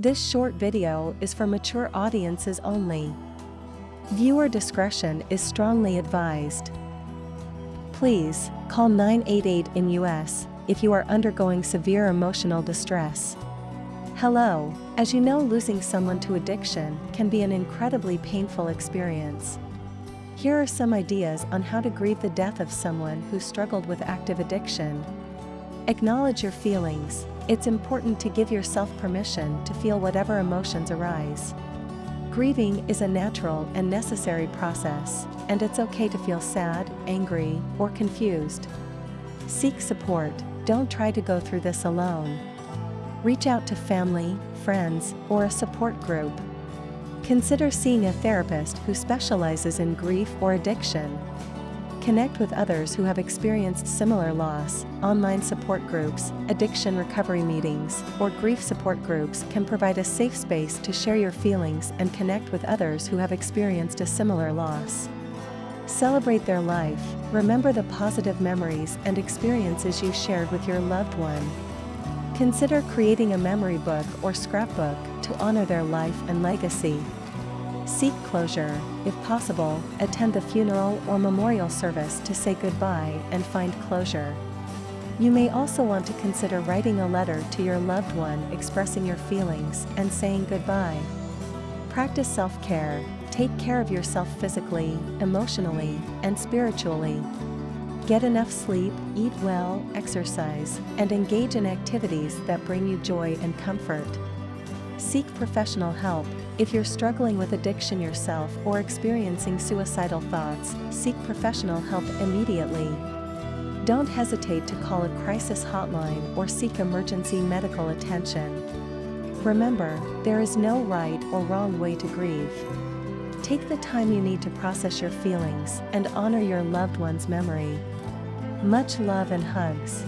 This short video is for mature audiences only. Viewer discretion is strongly advised. Please, call 988 in US if you are undergoing severe emotional distress. Hello, as you know losing someone to addiction can be an incredibly painful experience. Here are some ideas on how to grieve the death of someone who struggled with active addiction. Acknowledge your feelings, it's important to give yourself permission to feel whatever emotions arise. Grieving is a natural and necessary process, and it's okay to feel sad, angry, or confused. Seek support, don't try to go through this alone. Reach out to family, friends, or a support group. Consider seeing a therapist who specializes in grief or addiction. Connect with others who have experienced similar loss. Online support groups, addiction recovery meetings, or grief support groups can provide a safe space to share your feelings and connect with others who have experienced a similar loss. Celebrate their life, remember the positive memories and experiences you shared with your loved one. Consider creating a memory book or scrapbook to honor their life and legacy. Seek closure, if possible, attend the funeral or memorial service to say goodbye and find closure. You may also want to consider writing a letter to your loved one expressing your feelings and saying goodbye. Practice self care, take care of yourself physically, emotionally, and spiritually. Get enough sleep, eat well, exercise, and engage in activities that bring you joy and comfort. Seek professional help. If you're struggling with addiction yourself or experiencing suicidal thoughts, seek professional help immediately. Don't hesitate to call a crisis hotline or seek emergency medical attention. Remember, there is no right or wrong way to grieve. Take the time you need to process your feelings and honor your loved one's memory. Much love and hugs.